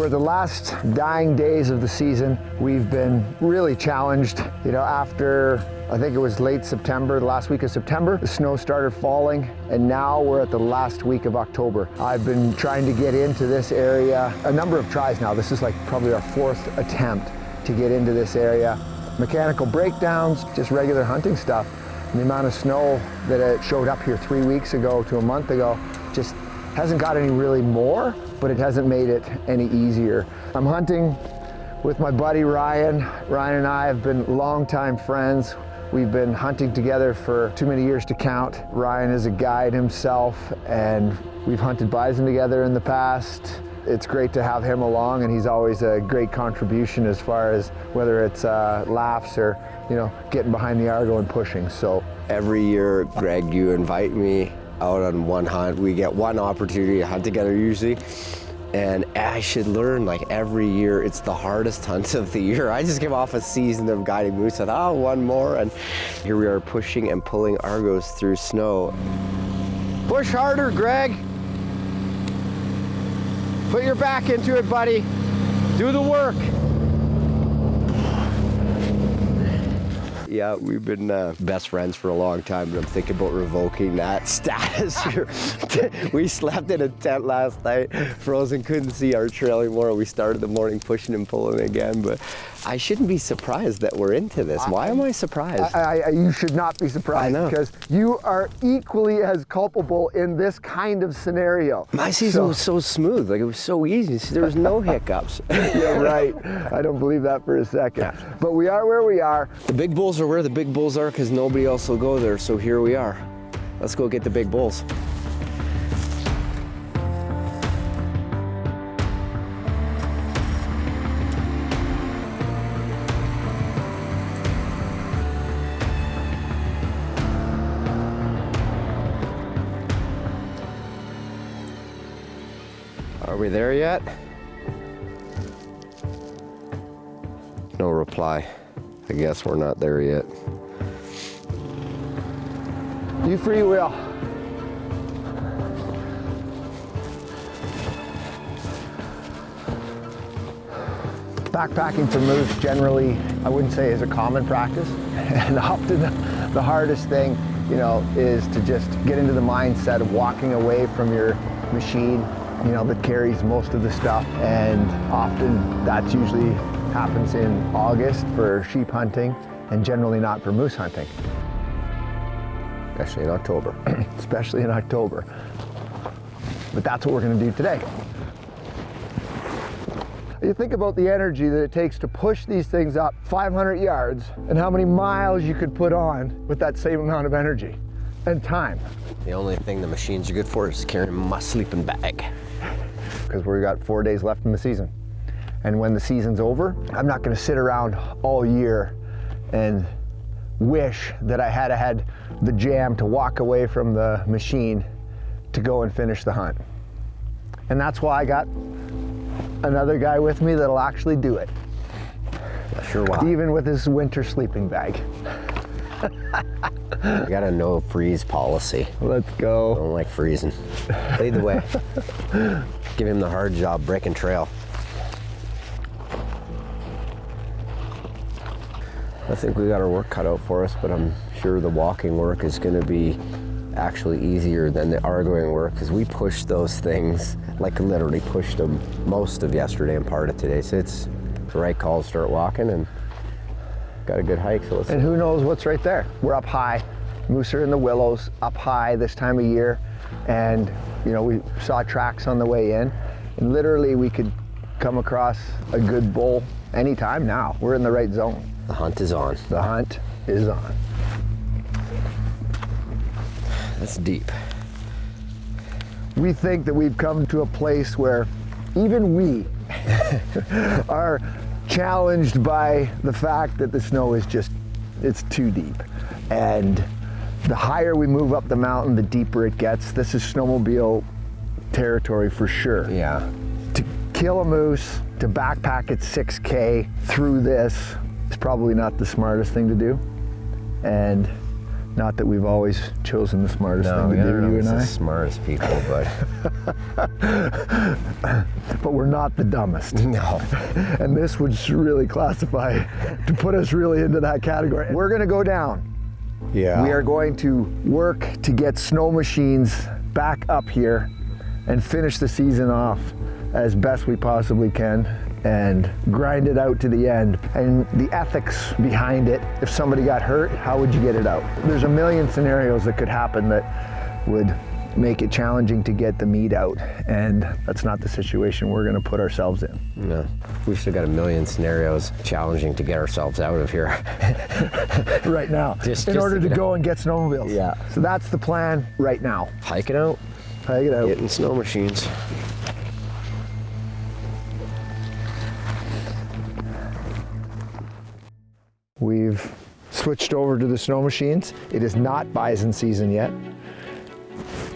We're the last dying days of the season. We've been really challenged, you know, after I think it was late September, the last week of September, the snow started falling and now we're at the last week of October. I've been trying to get into this area a number of tries now. This is like probably our fourth attempt to get into this area. Mechanical breakdowns, just regular hunting stuff. And the amount of snow that it showed up here three weeks ago to a month ago just hasn't got any really more, but it hasn't made it any easier. I'm hunting with my buddy Ryan. Ryan and I have been longtime friends. We've been hunting together for too many years to count. Ryan is a guide himself and we've hunted bison together in the past. It's great to have him along and he's always a great contribution as far as whether it's uh, laughs or you know getting behind the Argo and pushing. So every year, Greg, you invite me out on one hunt. We get one opportunity to hunt together usually. And I should learn like every year, it's the hardest hunt of the year. I just came off a season of guiding moose. I thought, oh, one more. And here we are pushing and pulling Argos through snow. Push harder, Greg. Put your back into it, buddy. Do the work. Yeah, we've been uh, best friends for a long time, but I'm thinking about revoking that status. we slept in a tent last night, frozen, couldn't see our trail anymore. We started the morning pushing and pulling again, but I shouldn't be surprised that we're into this. Why am I surprised? I, I, you should not be surprised because you are equally as culpable in this kind of scenario. My season so. was so smooth, like it was so easy. There was no hiccups. yeah, right. I don't believe that for a second. Yeah. But we are where we are. The big bulls are where the big bulls are because nobody else will go there. So here we are. Let's go get the big bulls. There yet? No reply. I guess we're not there yet. You free will. Backpacking for moose generally, I wouldn't say is a common practice. And often the hardest thing, you know, is to just get into the mindset of walking away from your machine, you know, that carries most of the stuff. And often that's usually happens in August for sheep hunting and generally not for moose hunting. Especially in October. Especially in October. But that's what we're gonna do today. You think about the energy that it takes to push these things up 500 yards and how many miles you could put on with that same amount of energy and time. The only thing the machines are good for is carrying my sleeping bag. Because we've got four days left in the season. And when the season's over, I'm not gonna sit around all year and wish that I had had the jam to walk away from the machine to go and finish the hunt. And that's why I got another guy with me that'll actually do it. Sure why. Even with his winter sleeping bag. I got a no freeze policy. Let's go. I don't like freezing. Lead the way. Give him the hard job breaking trail. I think we got our work cut out for us, but I'm sure the walking work is going to be actually easier than the arguing work because we pushed those things, like literally pushed them most of yesterday and part of today. So it's the right call to start walking and got a good hike. So let's and who knows what's right there? We're up high. Moose are in the willows, up high this time of year. And, you know, we saw tracks on the way in. And literally we could come across a good bull anytime now. We're in the right zone. The hunt is on. The hunt is on. That's deep. We think that we've come to a place where even we are challenged by the fact that the snow is just, it's too deep. And the higher we move up the mountain, the deeper it gets. This is snowmobile territory for sure. Yeah. To kill a moose, to backpack at 6K through this, is probably not the smartest thing to do. And Not that we've always chosen the smartest No, thing to do, you and the I. smartest people, but But we're not the dumbest. no. and this would really classify to put us really into that category. We're going to go down. Yeah. We are going to work to get snow machines back up here and finish the season off as best we possibly can and grind it out to the end. And the ethics behind it, if somebody got hurt, how would you get it out? There's a million scenarios that could happen that would make it challenging to get the meat out. And that's not the situation we're going to put ourselves in. No. We've still got a million scenarios challenging to get ourselves out of here. right now Just- in just order to to go and get snowmobiles. Yeah. So that's the plan right now. Hiking out, Take it out. getting snow machines. We've switched over to the snow machines. It is not bison season yet.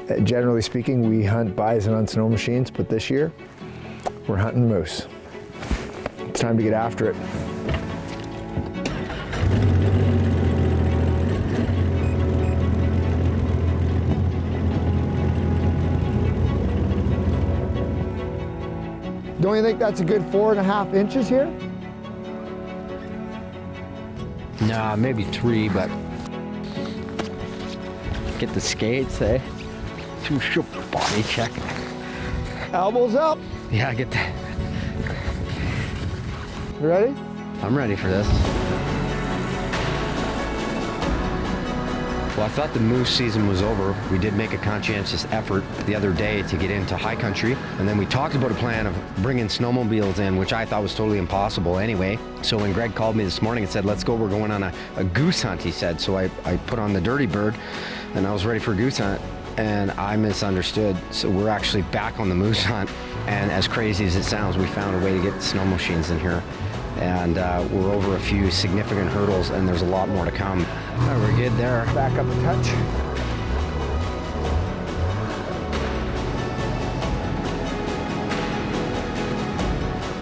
Uh, Generally speaking, we hunt bison on snow machines, but this year we're hunting moose. It's time to get after it. Don't you think that's a good four and a half inches here? Nah, maybe three, but get the skates, eh? Too short body check. Elbows up. Yeah, I get that. You ready? I'm ready for this. Well, I thought the moose season was over. We did make a conscientious effort the other day to get into high country, and then we talked about a plan of bringing snowmobiles in, which I thought was totally impossible anyway. So when Greg called me this morning and said, let's go, we're going on a, a goose hunt, he said. So I, I put on the dirty bird, and I was ready for a goose hunt, and I misunderstood. So we're actually back on the moose hunt, and as crazy as it sounds, we found a way to get snow machines in here and uh, we're over a few significant hurdles and there's a lot more to come. Oh, we're good there. Back up a touch.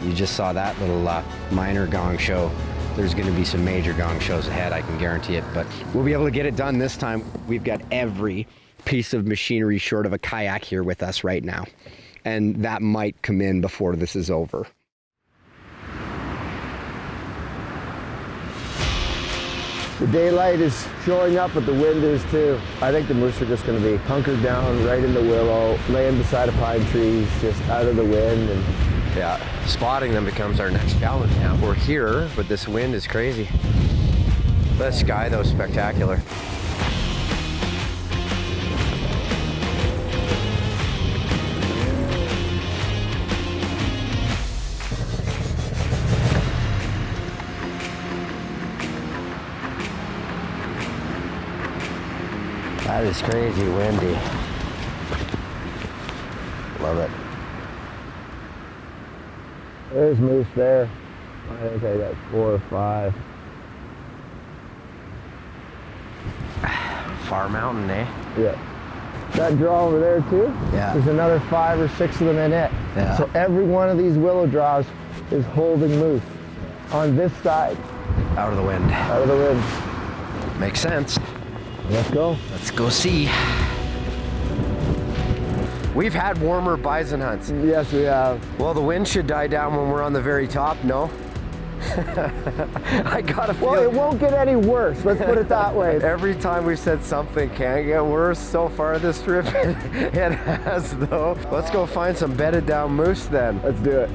You just saw that little uh, minor gong show. There's going to be some major gong shows ahead, I can guarantee it, but we'll be able to get it done this time. We've got every piece of machinery short of a kayak here with us right now, and that might come in before this is over. The daylight is showing up, but the wind is too. I think the moose are just going to be hunkered down right in the willow, laying beside a pine trees, just out of the wind. And Yeah, spotting them becomes our next challenge now. We're here, but this wind is crazy. The sky, though, is spectacular. Is crazy windy. Love it. there's moose there. I think I got four or five. Far mountain, eh? Yeah. That draw over there too? Yeah. There's another five or six of them in it. Yeah. So every one of these willow draws is holding moose on this side, Out of the wind. out of the wind. Makes sense. Let's go. Let's go see. We've had warmer bison hunts. Yes, we have. Well, the wind should die down when we're on the very top, no? I gotta feel Well, it won't get any worse. Let's put it that way. Every time we've said something can get worse so far this trip, it has though. Let's go find some bedded down moose then. Let's do it.